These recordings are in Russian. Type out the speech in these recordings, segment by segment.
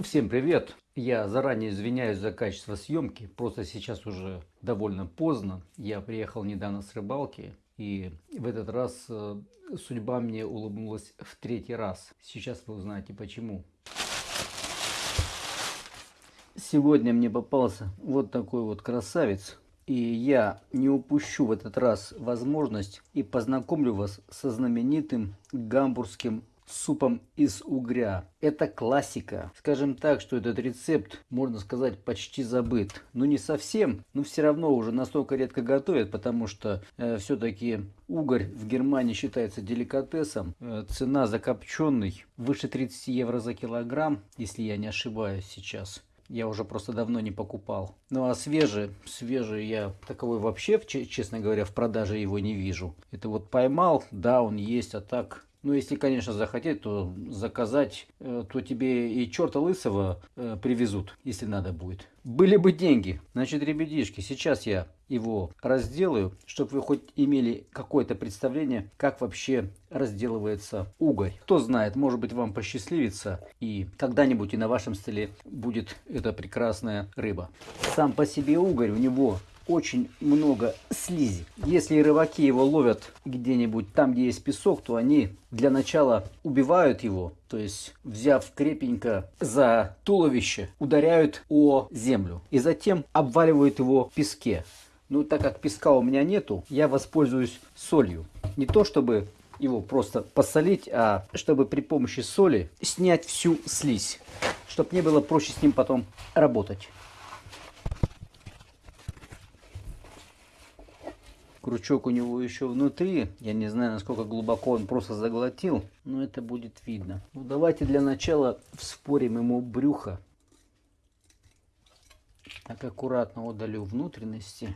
Всем привет! Я заранее извиняюсь за качество съемки, просто сейчас уже довольно поздно. Я приехал недавно с рыбалки, и в этот раз э, судьба мне улыбнулась в третий раз. Сейчас вы узнаете почему. Сегодня мне попался вот такой вот красавец. И я не упущу в этот раз возможность и познакомлю вас со знаменитым гамбургским супом из угря. Это классика. Скажем так, что этот рецепт, можно сказать, почти забыт. Ну не совсем, но все равно уже настолько редко готовят, потому что э, все-таки угорь в Германии считается деликатесом. Э, цена закопченный выше 30 евро за килограмм, если я не ошибаюсь сейчас. Я уже просто давно не покупал. Ну а свежий, свежий я таковой вообще, честно говоря, в продаже его не вижу. Это вот поймал, да, он есть, а так ну, если, конечно, захотеть, то заказать, э, то тебе и черта лысого э, привезут, если надо будет. Были бы деньги. Значит, ребятишки, сейчас я его разделаю, чтобы вы хоть имели какое-то представление, как вообще разделывается угорь. Кто знает, может быть вам посчастливится и когда-нибудь и на вашем столе будет эта прекрасная рыба. Сам по себе угорь, у него очень много слизи. Если рыбаки его ловят где-нибудь там, где есть песок, то они для начала убивают его, то есть взяв крепенько за туловище, ударяют о землю и затем обваливают его в песке. Ну, так как песка у меня нету, я воспользуюсь солью. Не то, чтобы его просто посолить, а чтобы при помощи соли снять всю слизь, чтобы не было проще с ним потом работать. Крючок у него еще внутри. Я не знаю, насколько глубоко он просто заглотил. Но это будет видно. Ну, давайте для начала вспорим ему брюхо. Так аккуратно удалю внутренности.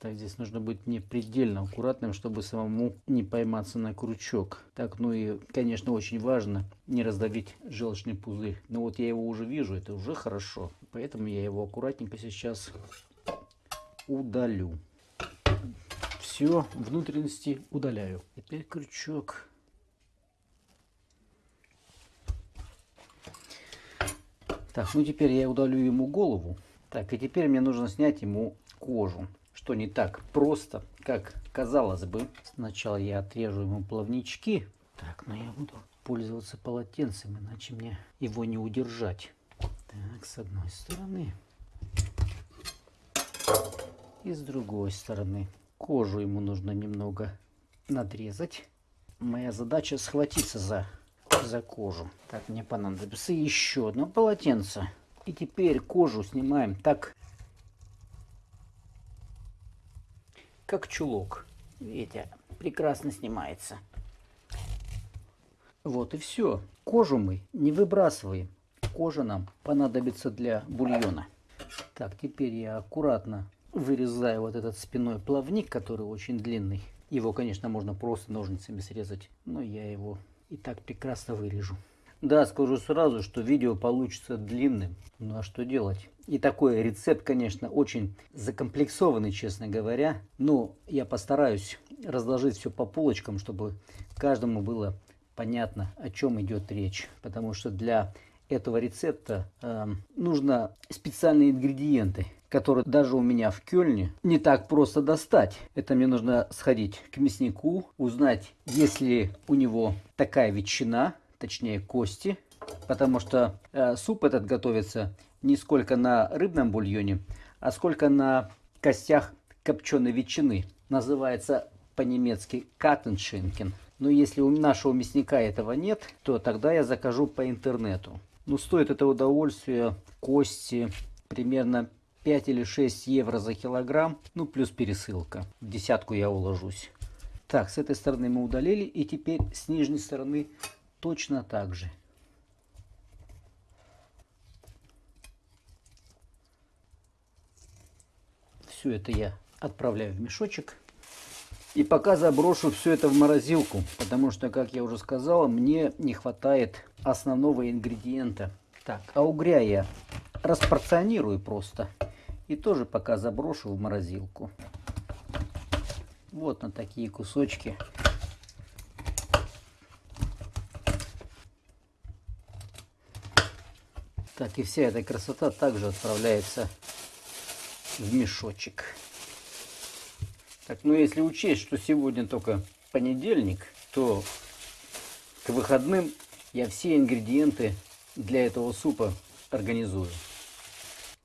Так, здесь нужно быть не предельно аккуратным, чтобы самому не пойматься на крючок. Так, ну и, конечно, очень важно не раздавить желчный пузырь. Но вот я его уже вижу, это уже хорошо. Поэтому я его аккуратненько сейчас удалю все внутренности удаляю. Теперь крючок. Так, ну теперь я удалю ему голову. Так, и теперь мне нужно снять ему кожу. Что не так просто, как казалось бы. Сначала я отрежу ему плавнички. Так, но я буду пользоваться полотенцем, иначе мне его не удержать. Так, с одной стороны. И с другой стороны. Кожу ему нужно немного надрезать. Моя задача схватиться за, за кожу. Так, мне понадобится еще одно полотенце. И теперь кожу снимаем так, как чулок. Видите, прекрасно снимается. Вот и все. Кожу мы не выбрасываем. Кожа нам понадобится для бульона. Так, теперь я аккуратно вырезаю вот этот спиной плавник, который очень длинный. Его, конечно, можно просто ножницами срезать, но я его и так прекрасно вырежу. Да, скажу сразу, что видео получится длинным. Ну а что делать? И такой рецепт, конечно, очень закомплексованный, честно говоря. Но я постараюсь разложить все по полочкам, чтобы каждому было понятно, о чем идет речь. Потому что для этого рецепта э, нужно специальные ингредиенты который даже у меня в Кёльне не так просто достать. Это мне нужно сходить к мяснику, узнать, есть ли у него такая ветчина, точнее кости, потому что э, суп этот готовится не сколько на рыбном бульоне, а сколько на костях копченой ветчины. Называется по-немецки каттеншинкен. Но если у нашего мясника этого нет, то тогда я закажу по интернету. Ну, стоит это удовольствие кости примерно 5 или 6 евро за килограмм, ну плюс пересылка. В десятку я уложусь. Так, с этой стороны мы удалили. И теперь с нижней стороны точно так же. Все это я отправляю в мешочек. И пока заброшу все это в морозилку, потому что, как я уже сказал, мне не хватает основного ингредиента. Так, а угря я распорционирую просто. И тоже пока заброшу в морозилку. Вот на такие кусочки. Так, и вся эта красота также отправляется в мешочек. Так, ну если учесть, что сегодня только понедельник, то к выходным я все ингредиенты для этого супа организую.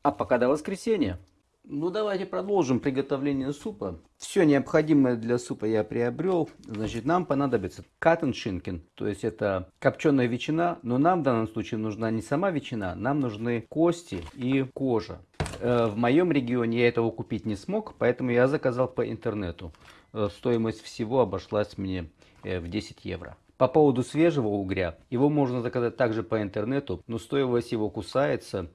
А пока до воскресенья. Ну давайте продолжим приготовление супа. Все необходимое для супа я приобрел. Значит, нам понадобится каттеншинкен, то есть это копченая ветчина, но нам в данном случае нужна не сама ветчина, нам нужны кости и кожа. Э, в моем регионе я этого купить не смог, поэтому я заказал по интернету. Э, стоимость всего обошлась мне э, в 10 евро. По поводу свежего угря, его можно заказать также по интернету, но стоимость его кусается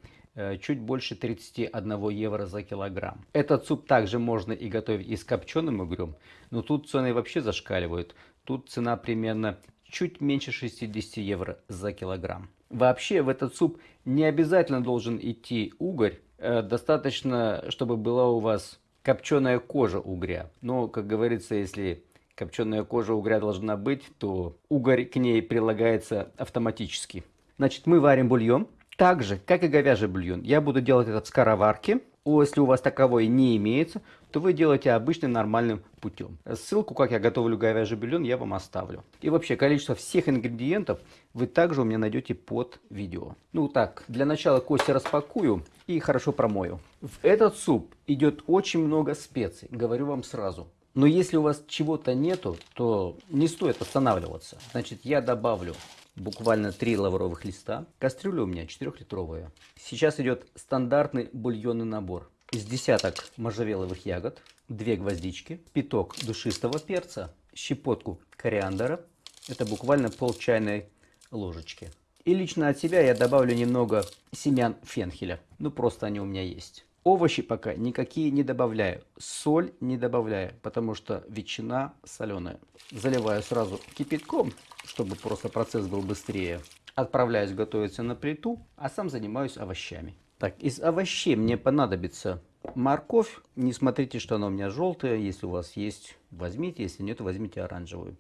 чуть больше 31 евро за килограмм. Этот суп также можно и готовить и с копченым угрем, но тут цены вообще зашкаливают. Тут цена примерно чуть меньше 60 евро за килограмм. Вообще в этот суп не обязательно должен идти угорь, Э, достаточно, чтобы была у вас копченая кожа угря. Но, как говорится, если копченая кожа угря должна быть, то угорь к ней прилагается автоматически. Значит, мы варим бульон. Так же, как и говяжий бульон, я буду делать это в скороварке. Если у вас таковой не имеется, то вы делаете обычным нормальным путем. Ссылку, как я готовлю говяжий бульон, я вам оставлю. И вообще, количество всех ингредиентов вы также у меня найдете под видео. Ну так, для начала кости распакую и хорошо промою. В этот суп идет очень много специй, говорю вам сразу. Но если у вас чего-то нету, то не стоит останавливаться. Значит, я добавлю буквально 3 лавровых листа. Кастрюля у меня 4-литровая. Сейчас идет стандартный бульонный набор. Из десяток можжевеловых ягод, 2 гвоздички, пяток душистого перца, щепотку кориандра. Это буквально пол чайной ложечки. И лично от себя я добавлю немного семян фенхеля. Ну, просто они у меня есть. Овощи пока никакие не добавляю. Соль не добавляю, потому что ветчина соленая. Заливаю сразу кипятком, чтобы просто процесс был быстрее. Отправляюсь готовиться на плиту, а сам занимаюсь овощами. Так, из овощей мне понадобится морковь. Не смотрите, что она у меня желтая. Если у вас есть, возьмите. Если нет, возьмите оранжевую.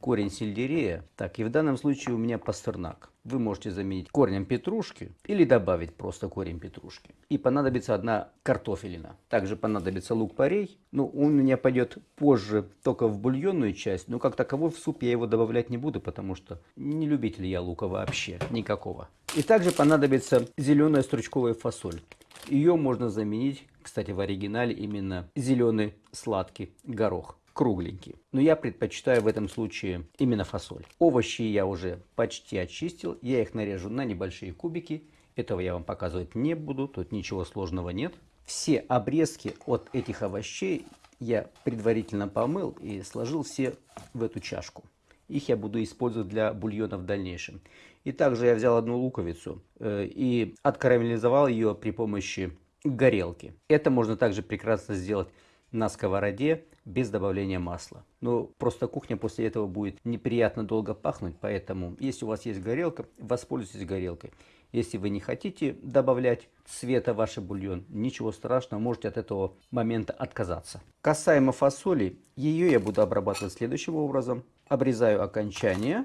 Корень сельдерея. Так, и в данном случае у меня пастернак вы можете заменить корнем петрушки или добавить просто корень петрушки. И понадобится одна картофелина. Также понадобится лук-порей. Ну, он у меня пойдет позже только в бульонную часть, но как таковой в суп я его добавлять не буду, потому что не любитель я лука вообще, никакого. И также понадобится зеленая стручковая фасоль. Ее можно заменить, кстати, в оригинале именно зеленый сладкий горох кругленькие. Но я предпочитаю в этом случае именно фасоль. Овощи я уже почти очистил. Я их нарежу на небольшие кубики. Этого я вам показывать не буду. Тут ничего сложного нет. Все обрезки от этих овощей я предварительно помыл и сложил все в эту чашку. Их я буду использовать для бульона в дальнейшем. И также я взял одну луковицу э, и откарамелизовал ее при помощи горелки. Это можно также прекрасно сделать на сковороде без добавления масла. Но просто кухня после этого будет неприятно долго пахнуть, поэтому если у вас есть горелка, воспользуйтесь горелкой. Если вы не хотите добавлять цвета в ваш бульон, ничего страшного, можете от этого момента отказаться. Касаемо фасоли, ее я буду обрабатывать следующим образом. Обрезаю окончание,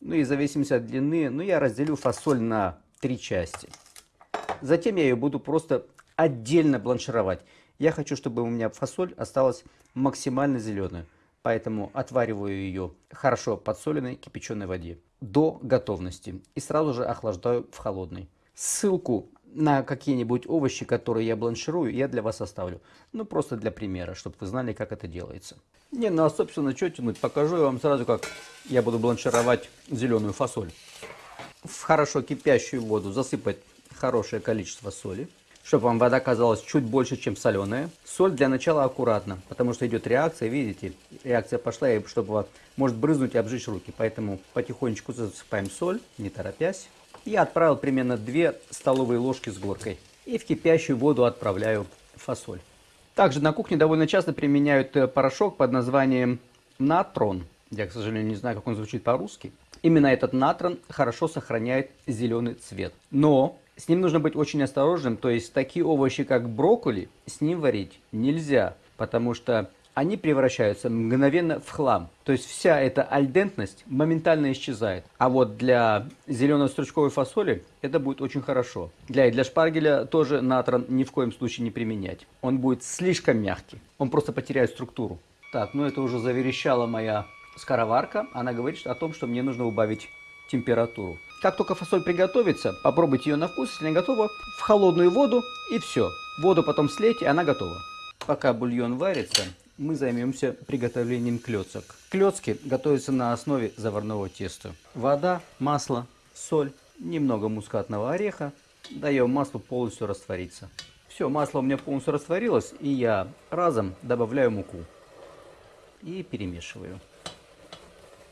ну и в зависимости от длины, ну я разделю фасоль на три части. Затем я ее буду просто отдельно бланшировать. Я хочу, чтобы у меня фасоль осталась максимально зеленой. Поэтому отвариваю ее хорошо подсоленной кипяченой воде до готовности. И сразу же охлаждаю в холодной. Ссылку на какие-нибудь овощи, которые я бланширую, я для вас оставлю. Ну, просто для примера, чтобы вы знали, как это делается. Не, ну а собственно, что тянуть? Покажу я вам сразу, как я буду бланшировать зеленую фасоль. В хорошо кипящую воду засыпать хорошее количество соли чтобы вам вода казалась чуть больше, чем соленая. Соль для начала аккуратно, потому что идет реакция, видите, реакция пошла, и чтобы может брызнуть и обжечь руки. Поэтому потихонечку засыпаем соль, не торопясь. Я отправил примерно 2 столовые ложки с горкой. И в кипящую воду отправляю фасоль. Также на кухне довольно часто применяют э, порошок под названием натрон. Я, к сожалению, не знаю, как он звучит по-русски. Именно этот натрон хорошо сохраняет зеленый цвет. Но с ним нужно быть очень осторожным, то есть такие овощи, как брокколи, с ним варить нельзя, потому что они превращаются мгновенно в хлам. То есть вся эта альдентность моментально исчезает. А вот для зелено-стручковой фасоли это будет очень хорошо. Для, для шпаргеля тоже натрон ни в коем случае не применять. Он будет слишком мягкий. Он просто потеряет структуру. Так, ну это уже заверещала моя скороварка. Она говорит о том, что мне нужно убавить температуру. Как только фасоль приготовится, попробуйте ее на вкус. Если не готова, в холодную воду и все. Воду потом слейте, и она готова. Пока бульон варится, мы займемся приготовлением клеток. Клетки готовятся на основе заварного теста. Вода, масло, соль, немного мускатного ореха. Даем маслу полностью раствориться. Все, масло у меня полностью растворилось, и я разом добавляю муку. И перемешиваю.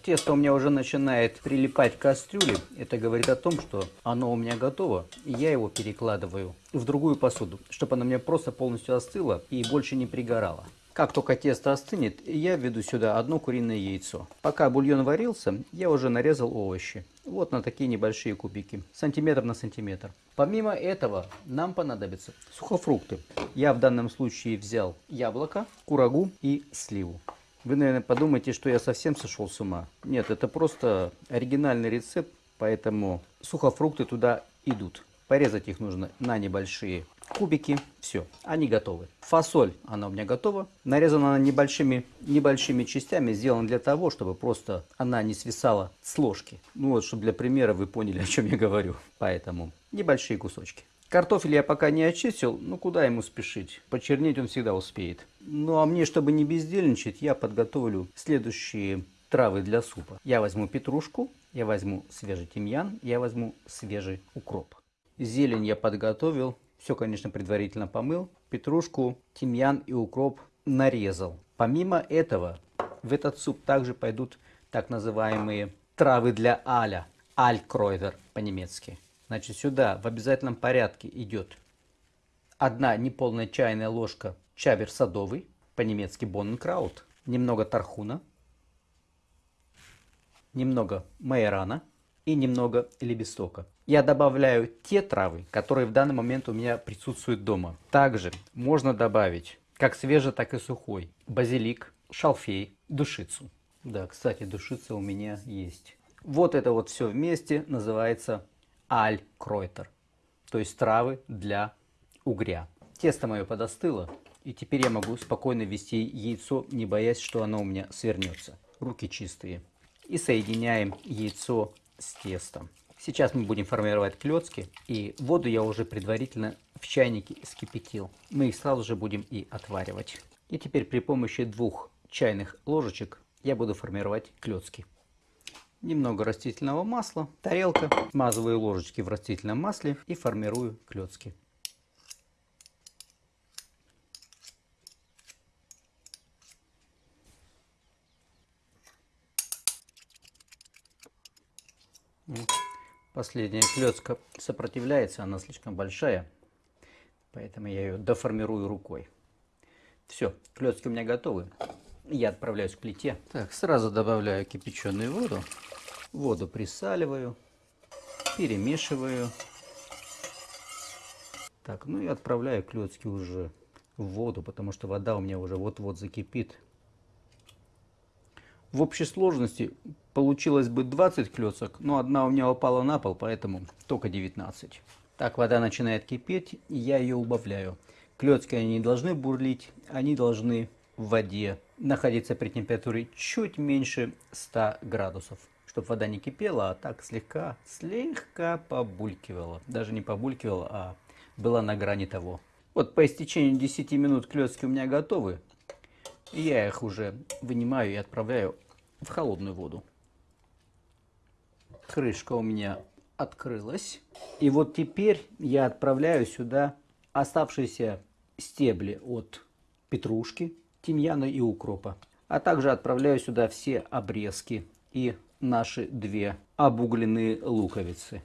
Тесто у меня уже начинает прилипать к кастрюле. Это говорит о том, что оно у меня готово. И я его перекладываю в другую посуду, чтобы оно мне просто полностью остыло и больше не пригорало. Как только тесто остынет, я введу сюда одно куриное яйцо. Пока бульон варился, я уже нарезал овощи. Вот на такие небольшие кубики, сантиметр на сантиметр. Помимо этого, нам понадобятся сухофрукты. Я в данном случае взял яблоко, курагу и сливу. Вы, наверное, подумаете, что я совсем сошел с ума. Нет, это просто оригинальный рецепт, поэтому сухофрукты туда идут. Порезать их нужно на небольшие кубики. Все, они готовы. Фасоль, она у меня готова. Нарезана она небольшими, небольшими частями. Сделана для того, чтобы просто она не свисала с ложки. Ну вот, чтобы для примера вы поняли, о чем я говорю. Поэтому небольшие кусочки. Картофель я пока не очистил, ну куда ему спешить? Почернеть он всегда успеет. Ну а мне, чтобы не бездельничать, я подготовлю следующие травы для супа. Я возьму петрушку, я возьму свежий тимьян, я возьму свежий укроп. Зелень я подготовил, все, конечно, предварительно помыл. Петрушку, тимьян и укроп нарезал. Помимо этого, в этот суп также пойдут так называемые травы для аля. Алькройвер по-немецки. Значит, сюда в обязательном порядке идет одна неполная чайная ложка чабер садовый, по-немецки бонненкраут, немного тархуна, немного майорана и немного лебестока. Я добавляю те травы, которые в данный момент у меня присутствуют дома. Также можно добавить как свежий, так и сухой базилик, шалфей, душицу. Да, кстати, душица у меня есть. Вот это вот все вместе называется аль-кройтер, то есть травы для угря. Тесто мое подостыло, и теперь я могу спокойно ввести яйцо, не боясь, что оно у меня свернется. Руки чистые. И соединяем яйцо с тестом. Сейчас мы будем формировать клетки, и воду я уже предварительно в чайнике скипятил. Мы их сразу же будем и отваривать. И теперь при помощи двух чайных ложечек я буду формировать клетки. Немного растительного масла, тарелка, смазываю ложечки в растительном масле и формирую клетки. Последняя клетка сопротивляется, она слишком большая, поэтому я ее доформирую рукой. Все, клетки у меня готовы. Я отправляюсь к плите. Так, сразу добавляю кипяченую воду. Воду присаливаю, перемешиваю. Так, ну и отправляю клетки уже в воду, потому что вода у меня уже вот-вот закипит. В общей сложности получилось бы 20 клеток, но одна у меня упала на пол, поэтому только 19. Так, вода начинает кипеть, и я ее убавляю. Клетки они не должны бурлить, они должны в воде находиться при температуре чуть меньше 100 градусов. Чтобы вода не кипела, а так слегка, слегка побулькивала. Даже не побулькивала, а была на грани того. Вот по истечению 10 минут клетки у меня готовы. Я их уже вынимаю и отправляю в холодную воду. Крышка у меня открылась. И вот теперь я отправляю сюда оставшиеся стебли от петрушки, тимьяна и укропа. А также отправляю сюда все обрезки и наши две обугленные луковицы.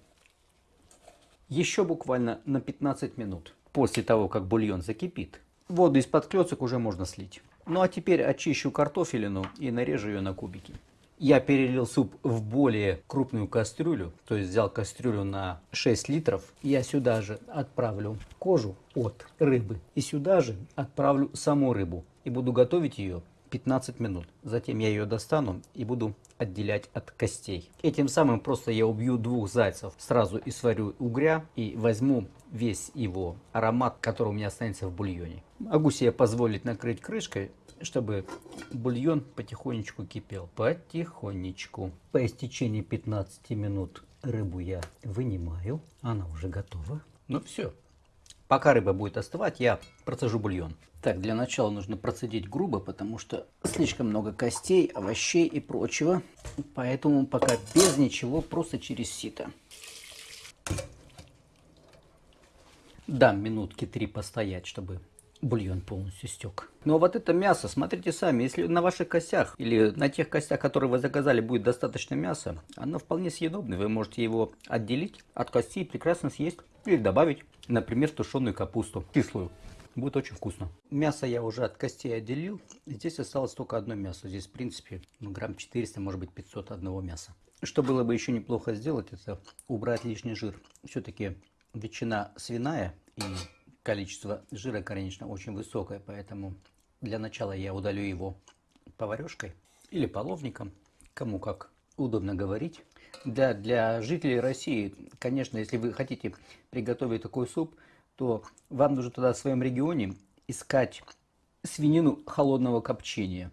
Еще буквально на 15 минут после того, как бульон закипит, воду из-под клёцок уже можно слить. Ну а теперь очищу картофелину и нарежу ее на кубики. Я перелил суп в более крупную кастрюлю, то есть взял кастрюлю на 6 литров. Я сюда же отправлю кожу от рыбы и сюда же отправлю саму рыбу. и буду готовить ее 15 минут. Затем я ее достану и буду отделять от костей. Этим самым просто я убью двух зайцев. Сразу и сварю угря и возьму весь его аромат, который у меня останется в бульоне. Могу себе позволить накрыть крышкой, чтобы бульон потихонечку кипел. Потихонечку. По истечении 15 минут рыбу я вынимаю. Она уже готова. Ну все. Пока рыба будет остывать, я процежу бульон. Так, для начала нужно процедить грубо, потому что слишком много костей, овощей и прочего. Поэтому пока без ничего, просто через сито. Дам минутки три постоять, чтобы бульон полностью стек. Ну а вот это мясо, смотрите сами, если на ваших костях или на тех костях, которые вы заказали, будет достаточно мяса, оно вполне съедобное. Вы можете его отделить от костей прекрасно съесть. Или добавить, например, тушеную капусту, кислую. Будет очень вкусно. Мясо я уже от костей отделил. Здесь осталось только одно мясо. Здесь, в принципе, ну, грамм 400, может быть, 500 одного мяса. Что было бы еще неплохо сделать, это убрать лишний жир. Все-таки ветчина свиная и количество жира, конечно, очень высокое, поэтому для начала я удалю его поварешкой или половником, кому как удобно говорить. Да, для жителей России, конечно, если вы хотите приготовить такой суп, то вам нужно тогда в своем регионе искать свинину холодного копчения.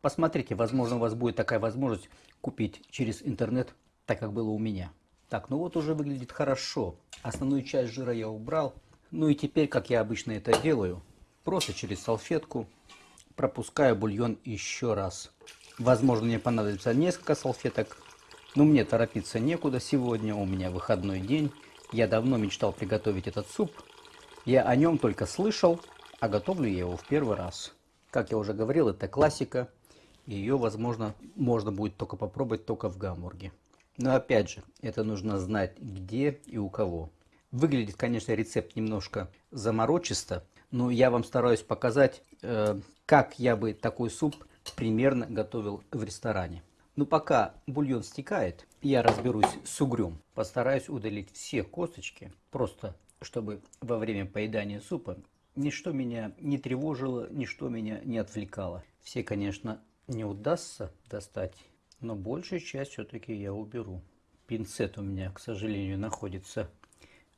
Посмотрите, возможно, у вас будет такая возможность купить через интернет, так как было у меня. Так, ну вот уже выглядит хорошо. Основную часть жира я убрал. Ну и теперь, как я обычно это делаю, просто через салфетку пропускаю бульон еще раз. Возможно, мне понадобится несколько салфеток, но мне торопиться некуда сегодня, у меня выходной день. Я давно мечтал приготовить этот суп. Я о нем только слышал, а готовлю я его в первый раз. Как я уже говорил, это классика. Ее, возможно, можно будет только попробовать только в Гамбурге. Но опять же, это нужно знать где и у кого. Выглядит, конечно, рецепт немножко заморочисто, но я вам стараюсь показать, э, как я бы такой суп примерно готовил в ресторане. Но пока бульон стекает, я разберусь с угрем. Постараюсь удалить все косточки, просто чтобы во время поедания супа ничто меня не тревожило, ничто меня не отвлекало. Все, конечно, не удастся достать, но большую часть все-таки я уберу. Пинцет у меня, к сожалению, находится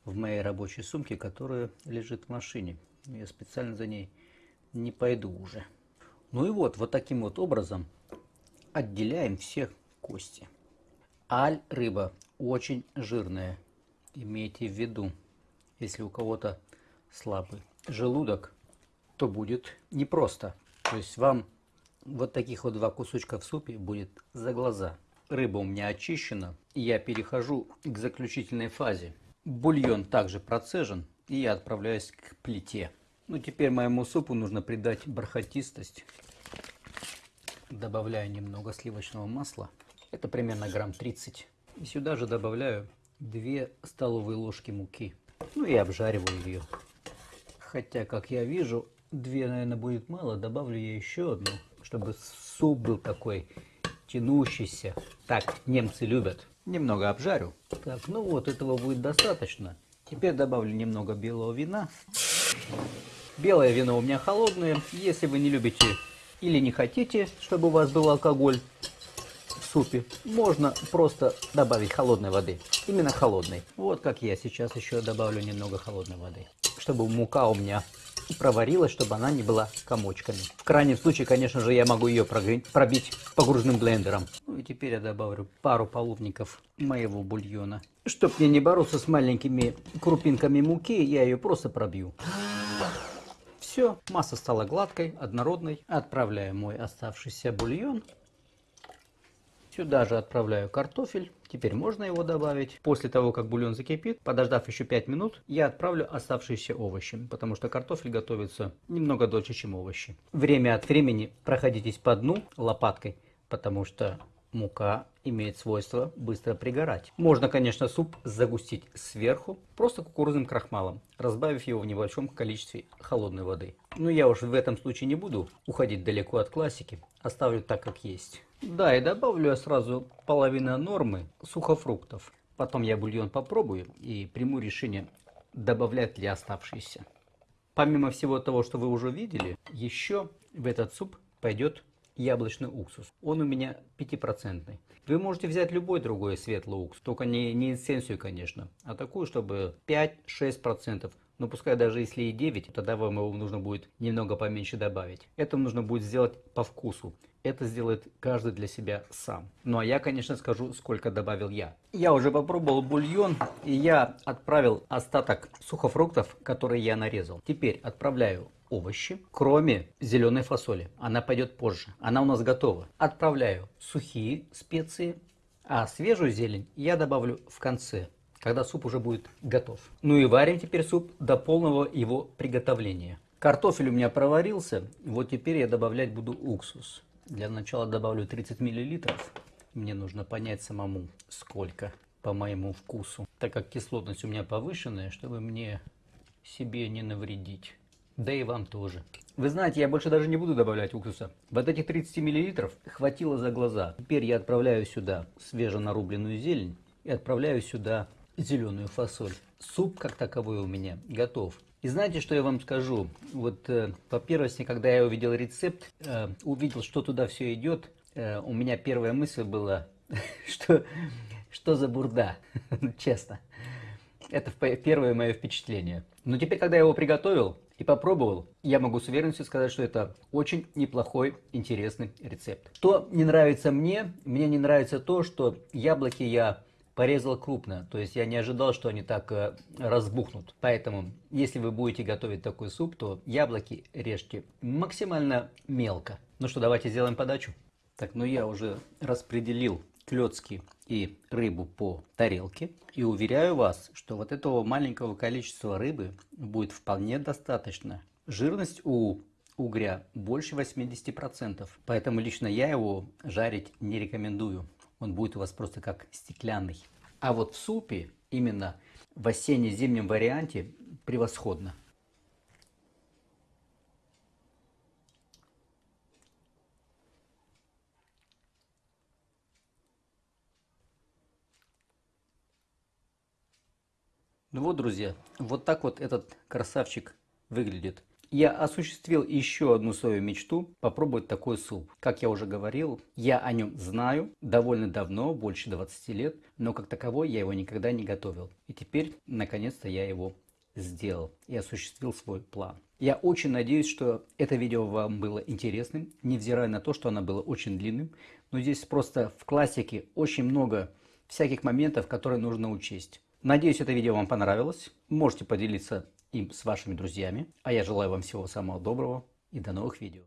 в моей рабочей сумке, которая лежит в машине. Я специально за ней не пойду уже. Ну и вот, вот таким вот образом отделяем все кости. Аль рыба очень жирная. Имейте в виду, если у кого-то слабый желудок, то будет непросто. То есть вам вот таких вот два кусочка в супе будет за глаза. Рыба у меня очищена, и я перехожу к заключительной фазе. Бульон также процежен, и я отправляюсь к плите. Ну, теперь моему супу нужно придать бархатистость. Добавляю немного сливочного масла. Это примерно грамм 30. И сюда же добавляю 2 столовые ложки муки. Ну и обжариваю ее. Хотя, как я вижу, 2, наверное, будет мало. Добавлю я еще одну, чтобы суп был такой тянущийся. Так немцы любят. Немного обжарю. Так, ну вот этого будет достаточно. Теперь добавлю немного белого вина. Белое вино у меня холодное. Если вы не любите или не хотите, чтобы у вас был алкоголь супе, можно просто добавить холодной воды. Именно холодной. Вот как я сейчас еще добавлю немного холодной воды. Чтобы мука у меня проварилась, чтобы она не была комочками. В крайнем случае, конечно же, я могу ее пробить погружным блендером. Ну и теперь я добавлю пару половников моего бульона. Чтоб мне не бороться с маленькими крупинками муки, я ее просто пробью. Все, масса стала гладкой, однородной. Отправляю мой оставшийся бульон Сюда же отправляю картофель. Теперь можно его добавить. После того, как бульон закипит, подождав еще 5 минут, я отправлю оставшиеся овощи, потому что картофель готовится немного дольше, чем овощи. Время от времени проходитесь по дну лопаткой, потому что мука имеет свойство быстро пригорать. Можно, конечно, суп загустить сверху, просто кукурузным крахмалом, разбавив его в небольшом количестве холодной воды. Но я уж в этом случае не буду уходить далеко от классики, оставлю так, как есть. Да, и добавлю я сразу половину нормы сухофруктов. Потом я бульон попробую и приму решение, добавлять ли оставшиеся. Помимо всего того, что вы уже видели, еще в этот суп пойдет яблочный уксус. Он у меня 5%. Вы можете взять любой другой светлый уксус, только не, не эссенцию, конечно, а такую, чтобы 5-6%. Но пускай даже если и 9, тогда вам его нужно будет немного поменьше добавить. Это нужно будет сделать по вкусу. Это сделает каждый для себя сам. Ну а я, конечно, скажу, сколько добавил я. Я уже попробовал бульон, и я отправил остаток сухофруктов, которые я нарезал. Теперь отправляю овощи, кроме зеленой фасоли. Она пойдет позже. Она у нас готова. Отправляю сухие специи, а свежую зелень я добавлю в конце, когда суп уже будет готов. Ну и варим теперь суп до полного его приготовления. Картофель у меня проварился, вот теперь я добавлять буду уксус. Для начала добавлю 30 миллилитров. Мне нужно понять самому, сколько по моему вкусу. Так как кислотность у меня повышенная, чтобы мне себе не навредить. Да и вам тоже. Вы знаете, я больше даже не буду добавлять уксуса. Вот этих 30 мл хватило за глаза. Теперь я отправляю сюда свеженарубленную зелень и отправляю сюда зеленую фасоль. Суп как таковой у меня готов. И знаете, что я вам скажу? Вот э, по первости, когда я увидел рецепт, э, увидел, что туда все идет, э, у меня первая мысль была, что, что за бурда, честно. Это первое мое впечатление. Но теперь, когда я его приготовил и попробовал, я могу с уверенностью сказать, что это очень неплохой, интересный рецепт. Что не нравится мне? Мне не нравится то, что яблоки я порезал крупно. То есть я не ожидал, что они так э, разбухнут. Поэтому, если вы будете готовить такой суп, то яблоки режьте максимально мелко. Ну что, давайте сделаем подачу. Так, ну я уже распределил клетки и рыбу по тарелке. И уверяю вас, что вот этого маленького количества рыбы будет вполне достаточно. Жирность у угря больше 80%, поэтому лично я его жарить не рекомендую. Он будет у вас просто как стеклянный. А вот в супе, именно в осенне-зимнем варианте, превосходно. Ну вот, друзья, вот так вот этот красавчик выглядит. Я осуществил еще одну свою мечту – попробовать такой суп. Как я уже говорил, я о нем знаю довольно давно, больше 20 лет, но как таковой я его никогда не готовил. И теперь, наконец-то, я его сделал и осуществил свой план. Я очень надеюсь, что это видео вам было интересным, невзирая на то, что оно было очень длинным. Но здесь просто в классике очень много всяких моментов, которые нужно учесть. Надеюсь, это видео вам понравилось. Можете поделиться им с вашими друзьями. А я желаю вам всего самого доброго и до новых видео.